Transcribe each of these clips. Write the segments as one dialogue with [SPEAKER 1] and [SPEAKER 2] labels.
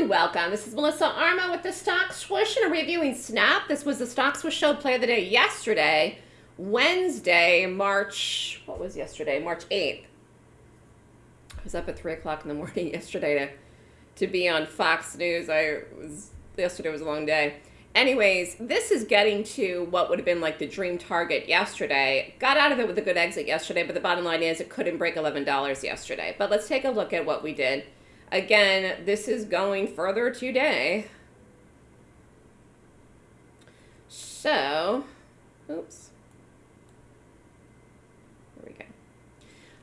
[SPEAKER 1] and welcome. This is Melissa Armo with the Stock Swoosh and a reviewing Snap. This was the Stock Swoosh Show play of the day yesterday, Wednesday, March, what was yesterday? March 8th. I was up at 3 o'clock in the morning yesterday to, to be on Fox News. I was, yesterday was a long day. Anyways, this is getting to what would have been like the dream target yesterday. Got out of it with a good exit yesterday, but the bottom line is it couldn't break $11 yesterday. But let's take a look at what we did. Again, this is going further today. So, oops. There we go.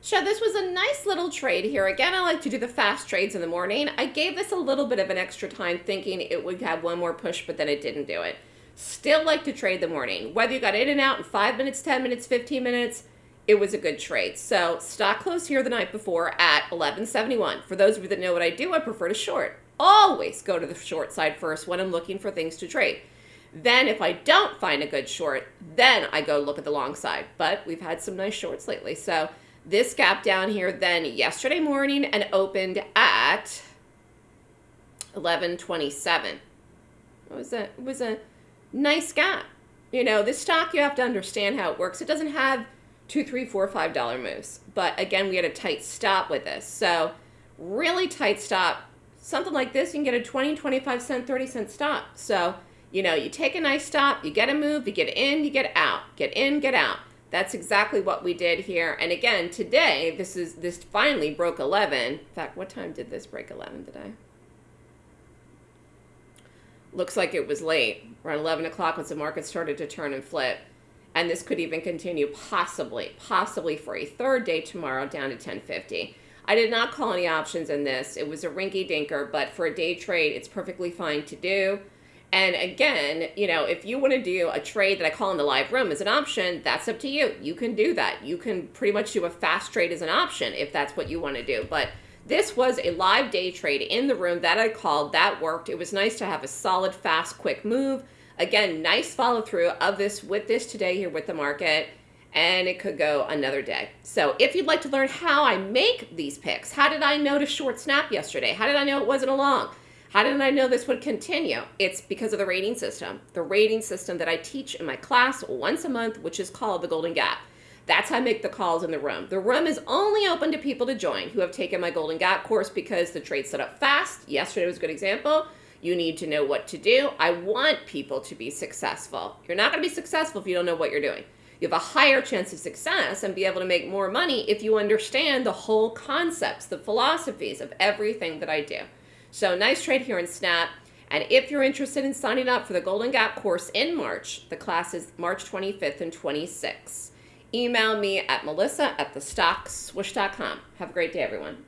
[SPEAKER 1] So this was a nice little trade here. Again, I like to do the fast trades in the morning. I gave this a little bit of an extra time thinking it would have one more push, but then it didn't do it. Still like to trade the morning. Whether you got in and out in 5 minutes, 10 minutes, 15 minutes, it was a good trade. So stock closed here the night before at 1171. For those of you that know what I do, I prefer to short. Always go to the short side first when I'm looking for things to trade. Then if I don't find a good short, then I go look at the long side. But we've had some nice shorts lately. So this gap down here then yesterday morning and opened at 1127. It was a, it was a nice gap. You know, this stock, you have to understand how it works. It doesn't have two, three, four, five dollar moves. But again, we had a tight stop with this. So really tight stop. Something like this, you can get a 20, 25 cent, 30 cent stop. So, you know, you take a nice stop, you get a move, you get in, you get out. Get in, get out. That's exactly what we did here. And again, today, this is this finally broke 11. In fact, what time did this break 11 today? Looks like it was late, around 11 o'clock once the market started to turn and flip and this could even continue possibly, possibly for a third day tomorrow down to 1050. I did not call any options in this. It was a rinky dinker, but for a day trade, it's perfectly fine to do. And again, you know, if you want to do a trade that I call in the live room as an option, that's up to you. You can do that. You can pretty much do a fast trade as an option if that's what you want to do. But this was a live day trade in the room that I called. That worked. It was nice to have a solid, fast, quick move. Again, nice follow through of this with this today here with the market and it could go another day. So if you'd like to learn how I make these picks, how did I know to short snap yesterday? How did I know it wasn't a long? How did I know this would continue? It's because of the rating system. The rating system that I teach in my class once a month, which is called the Golden Gap. That's how I make the calls in the room. The room is only open to people to join who have taken my Golden Gap course because the trade set up fast. Yesterday was a good example. You need to know what to do. I want people to be successful. You're not going to be successful if you don't know what you're doing. You have a higher chance of success and be able to make more money if you understand the whole concepts, the philosophies of everything that I do. So nice trade here in Snap. And if you're interested in signing up for the Golden Gap course in March, the class is March 25th and 26th. Email me at melissa at thestockswoosh.com. Have a great day, everyone.